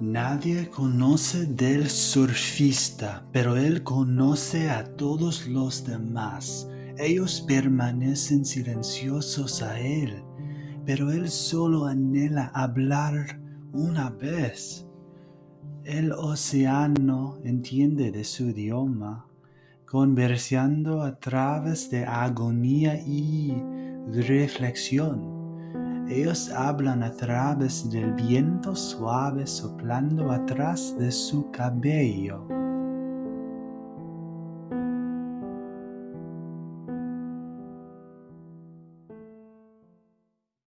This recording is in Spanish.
Nadie conoce del surfista, pero él conoce a todos los demás. Ellos permanecen silenciosos a él, pero él solo anhela hablar una vez. El océano entiende de su idioma, conversando a través de agonía y reflexión. Ellos hablan a través del viento suave soplando atrás de su cabello.